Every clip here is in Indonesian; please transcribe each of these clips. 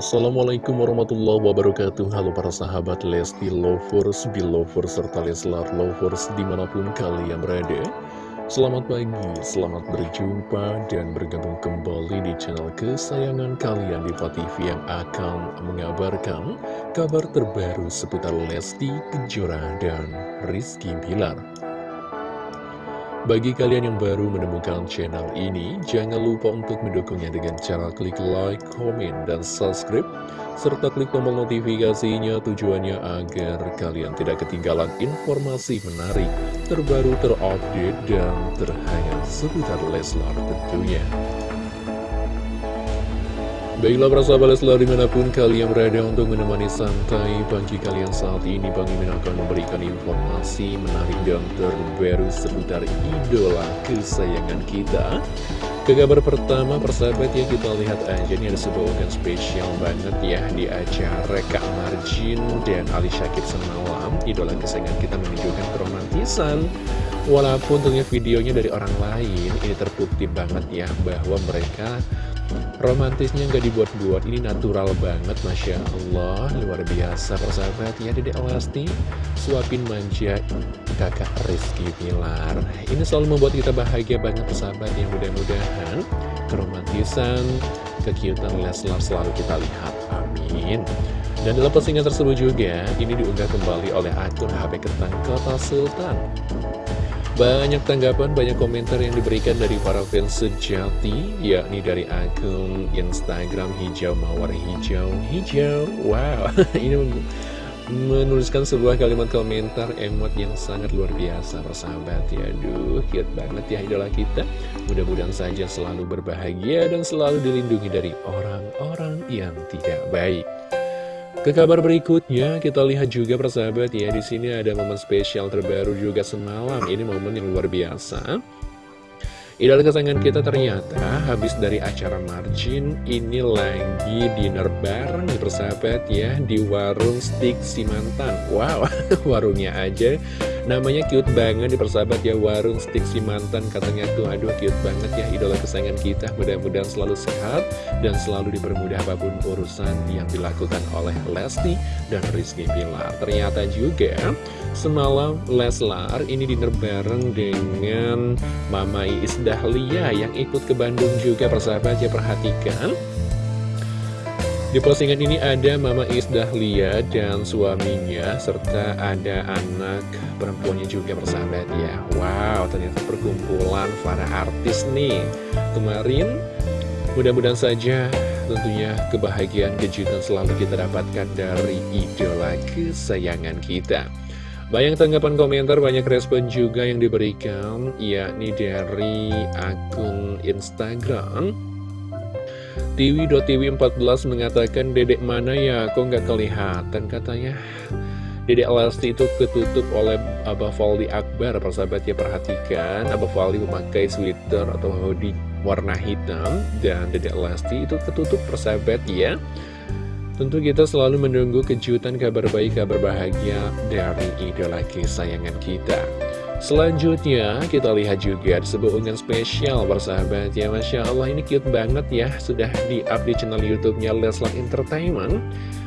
Assalamualaikum warahmatullahi wabarakatuh. Halo para sahabat Lesti Lovers, Belovers, serta Leslar Lovers di mana pun kalian berada. Selamat pagi, selamat berjumpa dan bergabung kembali di channel kesayangan kalian di TV yang akan mengabarkan kabar terbaru seputar Lesti Kejora dan Rizky Bilar bagi kalian yang baru menemukan channel ini, jangan lupa untuk mendukungnya dengan cara klik like, komen, dan subscribe, serta klik tombol notifikasinya tujuannya agar kalian tidak ketinggalan informasi menarik, terbaru, terupdate, dan terhangat seputar Leslar tentunya. Baiklah para sahabat Leslar di mana pun kalian berada untuk menemani santai pagi kalian saat ini Bang Imin akan memberikan informasi menarik dan terbaru seputar idola kesayangan kita. Ke kabar pertama persahabat ya kita lihat aja ini ada sebuah unggahan spesial banget ya di acara Kak Marjin dan Ali Syakib semalam. Idola kesayangan kita menunjukkan keromantisan. Walaupun tentunya videonya dari orang lain ini terbukti banget ya bahwa mereka Romantisnya nggak dibuat-buat, ini natural banget, Masya Allah, luar biasa persahabat ya Dedek Lesti, suapin manja kakak Rizky Pilar. Ini selalu membuat kita bahagia banget persahabat yang mudah-mudahan keromantisan, kekiutan Leslar selalu kita lihat, amin. Dan dalam postingan tersebut juga, ini diunggah kembali oleh akun HP Ketang Kota Sultan. Banyak tanggapan, banyak komentar yang diberikan dari para fans sejati, yakni dari akun Instagram Hijau Mawar Hijau Hijau. Wow, ini menuliskan sebuah kalimat komentar emot yang sangat luar biasa, persahabat ya. Aduh, cute banget ya idola kita. Mudah-mudahan saja selalu berbahagia dan selalu dilindungi dari orang-orang yang tidak baik. Ke kabar berikutnya, kita lihat juga persahabat ya, di sini ada momen spesial terbaru juga semalam. Ini momen yang luar biasa. Idola kesayangan kita ternyata habis dari acara margin, ini lagi dinner bareng persahabat ya, di warung stick Simantan. Wow, warungnya aja Namanya cute banget di persahabat ya Warung Stick si mantan katanya tuh. Aduh cute banget ya idola kesayangan kita. Mudah-mudahan selalu sehat Dan selalu dipermudah apa pun urusan yang dilakukan oleh Lesti dan Rizky Pilar Ternyata juga semalam Leslar ini dinner bareng dengan Mama Iis Dahlia Yang ikut ke Bandung juga persahabat ya Perhatikan di postingan ini ada Mama Is Dahlia dan suaminya, serta ada anak perempuannya juga bersahabat ya. Wow, ternyata perkumpulan para artis nih. Kemarin, mudah-mudahan saja tentunya kebahagiaan kejutan selalu kita dapatkan dari idola kesayangan kita. Banyak tanggapan komentar, banyak respon juga yang diberikan, yakni dari akun Instagram Tiwi.tiwi14 mengatakan dedek mana ya? Kok nggak kelihatan katanya? Dedek Lesti itu ketutup oleh Abah Faldi Akbar Persahabat ya perhatikan. Abah Faldi memakai sweater atau hoodie warna hitam Dan Dedek Lesti itu ketutup persahabat ya. Tentu kita selalu menunggu kejutan kabar baik, kabar bahagia dari idola kesayangan kita Selanjutnya kita lihat juga sebuah unggahan spesial bersahabat ya Masya Allah ini cute banget ya. Sudah di-up di channel youtube-nya Leslar Entertainment.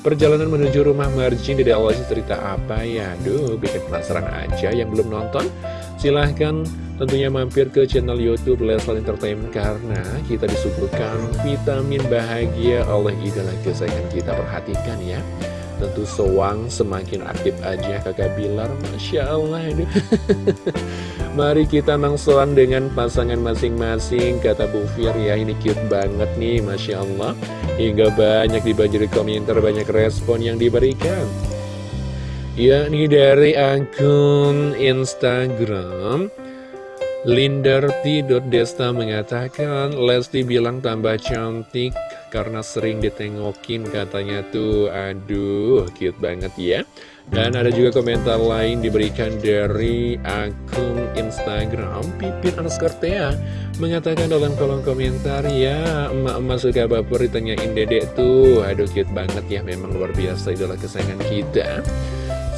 Perjalanan menuju rumah margin di awal cerita apa ya? Duh bikin penasaran aja yang belum nonton. Silahkan tentunya mampir ke channel youtube Leslar Entertainment Karena kita disuguhkan vitamin bahagia oleh idola kesayangan kita. Perhatikan ya Tentu sewang semakin aktif aja kakak Bilar Masya Allah ini. Mari kita mengsoan dengan pasangan masing-masing Kata Bu Fir ya. Ini cute banget nih Masya Allah. Hingga banyak dibanjiri komentar banyak respon yang diberikan. Ya ini dari akun Instagram Lindarti.desta mengatakan Lesti bilang tambah cantik karena sering ditengokin katanya tuh. Aduh cute banget ya. Dan ada juga komentar lain diberikan dari akun Instagram Pipin Anskortea Mengatakan dalam kolom komentar Ya emak-emak suka baper ditanyain dedek tuh. Aduh cute banget ya memang luar biasa idola kesayangan kita.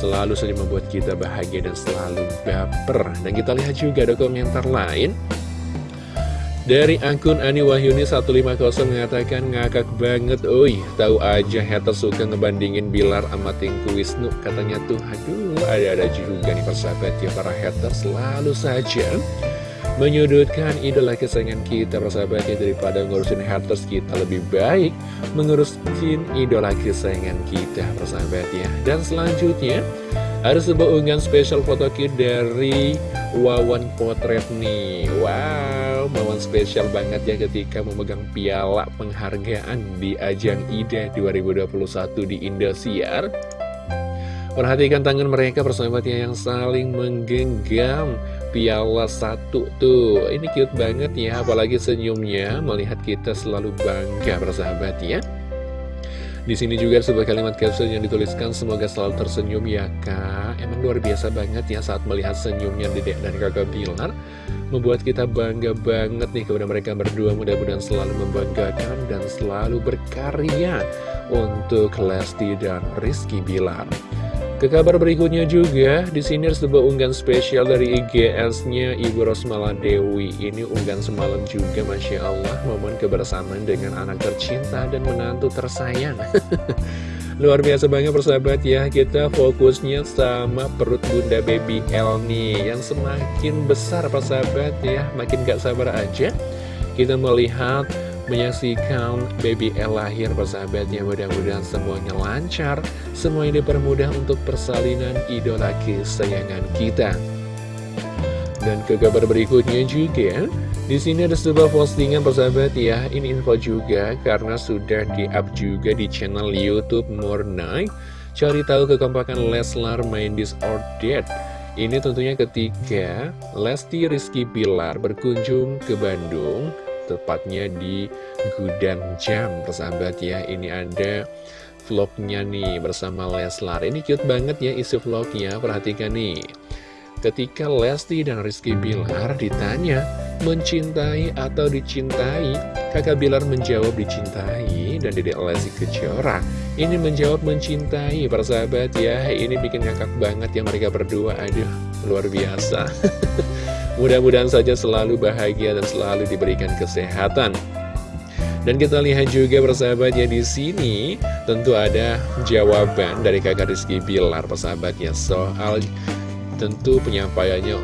Selalu saja membuat kita bahagia dan selalu baper. Dan kita lihat juga ada komentar lain Dari akun Ani Wahyuni 150 mengatakan ngakak banget Oi, tahu aja hater suka ngebandingin Bilar sama Tengku Wisnu. Katanya tuh, aduh ada-ada juga nih persahabat ya Para hater selalu saja menyudutkan idola kesayangan kita persahabatnya Daripada ngurusin haters kita lebih baik mengurusin idola kesayangan kita persahabat ya. Dan selanjutnya ada sebuah unggahan spesial foto kit dari Wawan Potret nih. Wow, Wawan spesial banget ya ketika memegang piala penghargaan di ajang IDA 2021 di Indosiar. Perhatikan tangan mereka persahabatnya yang saling menggenggam. Piala satu tuh. Ini cute banget ya, apalagi senyumnya. Melihat kita selalu bangga persahabat ya di sini juga sebuah kalimat caption yang dituliskan semoga selalu tersenyum ya kak. Emang luar biasa banget ya saat melihat senyumnya Dedek dan kakak Bilar. Membuat kita bangga banget nih kepada mereka berdua mudah-mudahan selalu membanggakan dan selalu berkarya untuk Lesti dan Rizky Bilar. Ke kabar berikutnya juga, di sini ada sebuah unggahan spesial dari IGS-nya Ibu Rosmala Dewi. Ini unggahan semalam juga, Masya Allah, momen kebersamaan dengan anak tercinta dan menantu tersayang. Luar biasa banget persahabat ya, kita fokusnya sama perut bunda baby L nih, yang semakin besar persahabat ya, makin gak sabar aja. Kita melihat menyaksikan baby L lahir persahabat ya mudah-mudahan semuanya lancar. Semuanya dipermudah untuk persalinan idola kesayangan kita. Dan ke kabar berikutnya juga di sini ada sebuah postingan persahabat ya. Ini info juga karena sudah di-up juga di channel YouTube Night cari tahu kekompakan Leslar main that ini tentunya ketika Lesti Rizky Pilar berkunjung ke Bandung tepatnya di Gudang Jam persahabat ya. Ini ada vlognya nih bersama Leslar. Ini cute banget ya isi vlognya perhatikan nih. Ketika Lesti dan Rizky Bilar ditanya mencintai atau dicintai? Kakak Bilar menjawab dicintai. Dan dedek Lesti Kejora ini menjawab mencintai. Persahabat ya ini bikin ngakak banget ya mereka berdua. Aduh luar biasa Mudah-mudahan saja selalu bahagia dan selalu diberikan kesehatan. Dan kita lihat juga persahabat ya di sini tentu ada jawaban dari kakak Rizky Bilar persahabat ya soal tentu penyampaiannya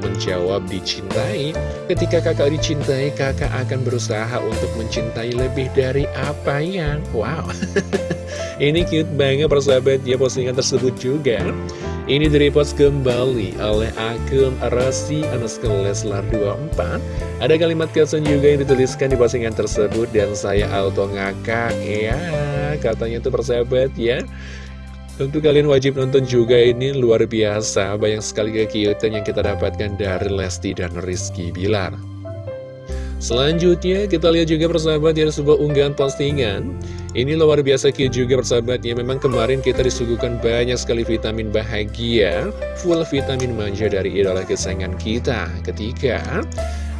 menjawab dicintai. Ketika kakak dicintai, kakak akan berusaha untuk mencintai lebih dari apa yang Wow, ini cute banget persahabat. Ya postingan tersebut juga ini direpost kembali oleh akun Rasi underscore Leslar 24 Ada kalimat caption juga yang dituliskan di postingan tersebut Dan saya auto ngakak Ya. Katanya tuh persahabat ya. Tentu kalian wajib nonton juga ini luar biasa. Banyak sekali kekiutan yang kita dapatkan dari Lesti dan Rizky Bilar Selanjutnya kita lihat juga persahabat ya sebuah unggahan postingan. Ini luar biasa cute juga persahabat ya. Memang kemarin kita disuguhkan banyak sekali vitamin bahagia Full vitamin manja dari idola kesayangan kita. Ketika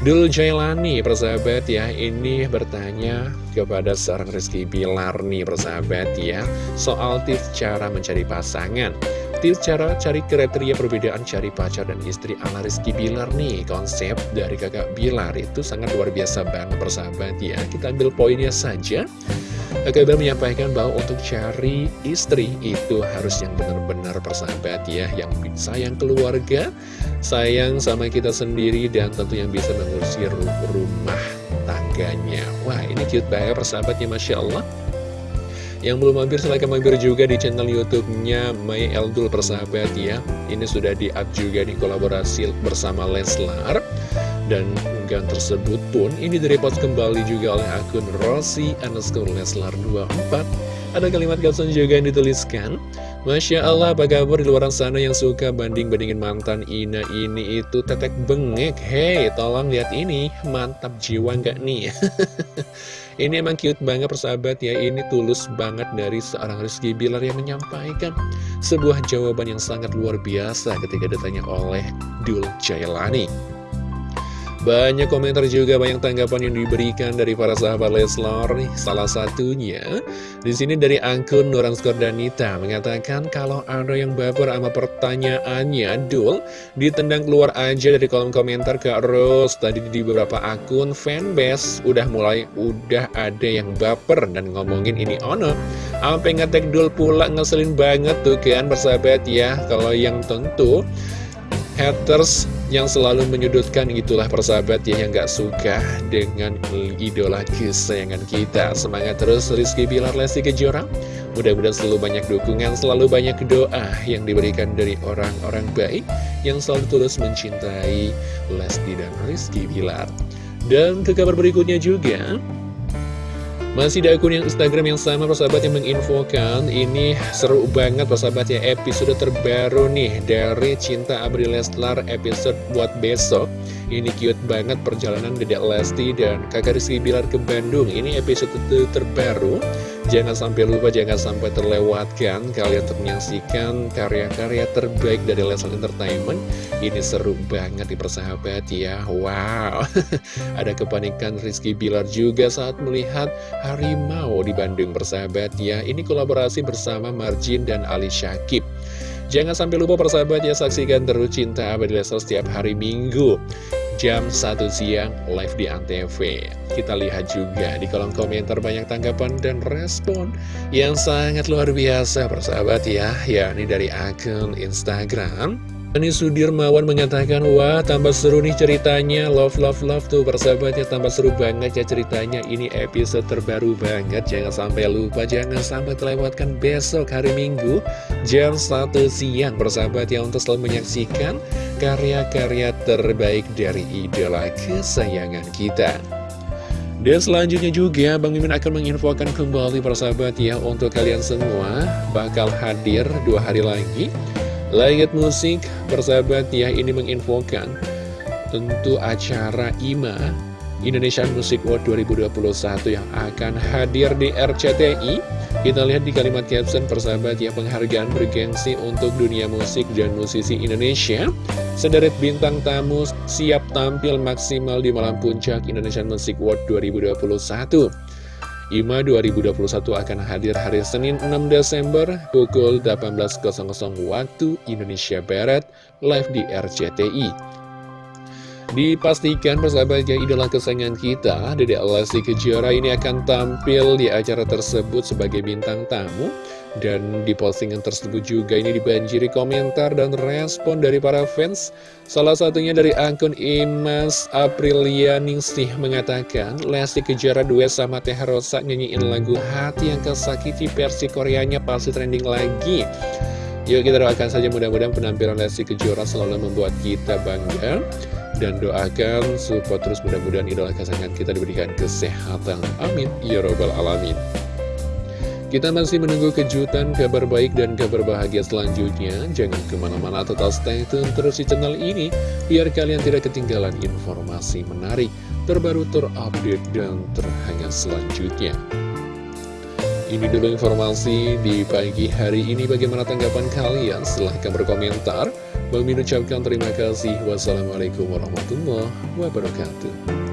Dul Jailani persahabat ya Ini bertanya kepada seorang Rizky Bilar nih persahabat ya Soal tips cara mencari pasangan tips cara cari kriteria perbedaan cari pacar dan istri ala Rizky Bilar nih. Konsep dari kakak Bilar itu sangat luar biasa banget persahabat ya. Kita ambil poinnya saja. Kakak Bilar menyampaikan bahwa untuk cari istri itu harus yang benar-benar persahabat ya Yang sayang keluarga, sayang sama kita sendiri dan tentu yang bisa mengurusi rumah tangganya. Wah ini cute banget persahabatnya Masya Allah yang belum mampir silahkan mampir juga di channel YouTube-nya Maya Eldul persahabat ya. Ini sudah di-up juga di kolaborasi bersama Leslar. Dan unggahan tersebut pun ini direpost kembali juga oleh akun Rossi underscore Leslar 24 Ada kalimat caption juga yang dituliskan Masya Allah apa kabar di luar sana yang suka banding-bandingin mantan Ina ini itu tetek bengek? Hei tolong lihat ini mantap jiwa nggak nih? Ini emang cute banget persahabat ya. Ini tulus banget dari seorang Rizky Bilar yang menyampaikan Sebuah jawaban yang sangat luar biasa ketika ditanya oleh Dul Jailani Banyak komentar juga, banyak tanggapan yang diberikan dari para sahabat Leslar. Salah satunya, di sini dari akun Nuran Skordanita mengatakan kalau ada yang baper sama pertanyaannya, Dul, ditendang keluar aja dari kolom komentar ke Rose. Tadi di beberapa akun fanbase udah mulai, udah ada yang baper dan ngomongin ini ono. Sampai ngetek Dul pula ngeselin banget tuh kan bersahabat ya. Kalau yang tentu haters yang selalu menyudutkan itulah persahabat ya yang gak suka dengan idola kesayangan kita. Semangat terus Rizky Bilar Lesti Kejora. Mudah-mudahan selalu banyak dukungan selalu banyak doa yang diberikan dari orang-orang baik yang selalu tulus mencintai Lesti dan Rizky Bilar. Dan ke kabar berikutnya juga masih di akun yang Instagram yang sama persahabat yang menginfokan Ini seru banget persahabat ya episode terbaru nih Dari Cinta Abri Leslar episode buat besok Ini cute banget perjalanan Dedek Lesti dan kakak Rizky Bilar ke Bandung Ini episode terbaru Jangan sampai lupa, jangan sampai terlewatkan kalian untuk menyaksikan karya-karya terbaik dari Leslar Entertainment. Ini seru banget di persahabat ya. Wow, ada kepanikan Rizky Bilar juga saat melihat harimau di Bandung persahabat ya. Ini kolaborasi bersama Marjin dan Ali Syakib. Jangan sampai lupa persahabat ya saksikan terus Cinta Abadi Leslar setiap hari Minggu jam 1 siang live di Antv. Kita lihat juga di kolom komentar banyak tanggapan dan respon yang sangat luar biasa persahabat ya, yakni dari akun Instagram. Ini Sudirmawan mengatakan, wah tambah seru nih ceritanya, love love love tuh persahabatnya tambah seru banget ya ceritanya, ini episode terbaru banget, jangan sampai lupa, jangan sampai terlewatkan besok hari Minggu, jam 1 siang persahabat ya untuk selalu menyaksikan karya-karya terbaik dari idola kesayangan kita. Dan selanjutnya juga Bang Mimin akan menginfokan kembali persahabat ya untuk kalian semua bakal hadir dua hari lagi Langit Musik, persahabat ya, ini menginfokan tentu acara IMA Indonesian Music Award 2021 yang akan hadir di RCTI. Kita lihat di kalimat caption persahabat ya penghargaan bergengsi untuk dunia musik dan musisi Indonesia. Sederet bintang tamu siap tampil maksimal di malam puncak Indonesian Music Award 2021. IMA 2021 akan hadir hari Senin 6 Desember pukul 18.00 waktu Indonesia Barat live di RCTI. Dipastikan persahabatnya idola kesayangan kita, Dede Lesti Kejora ini akan tampil di acara tersebut sebagai bintang tamu dan di postingan tersebut juga ini dibanjiri komentar dan respon dari para fans Salah satunya dari akun Imas Aprilia Ningsih mengatakan Lesti Kejora duet sama Teh Rosa nyanyiin lagu Hati yang Kesakiti versi Koreanya pasti trending lagi Yuk kita doakan saja mudah-mudahan penampilan Lesti Kejora selalu membuat kita bangga dan doakan support terus mudah-mudahan idola kesayangan kita diberikan kesehatan. Amin. Ya Robbal Alamin. Kita masih menunggu kejutan, kabar baik, dan kabar bahagia selanjutnya. Jangan ke mana-mana, tetap stay tune terus di channel ini, biar kalian tidak ketinggalan informasi menarik, terbaru, terupdate, dan terhangat selanjutnya. Ini dulu informasi di pagi hari ini. Bagaimana tanggapan kalian? Silahkan berkomentar. Bang Min ucapkan terima kasih. Wassalamualaikum warahmatullahi wabarakatuh.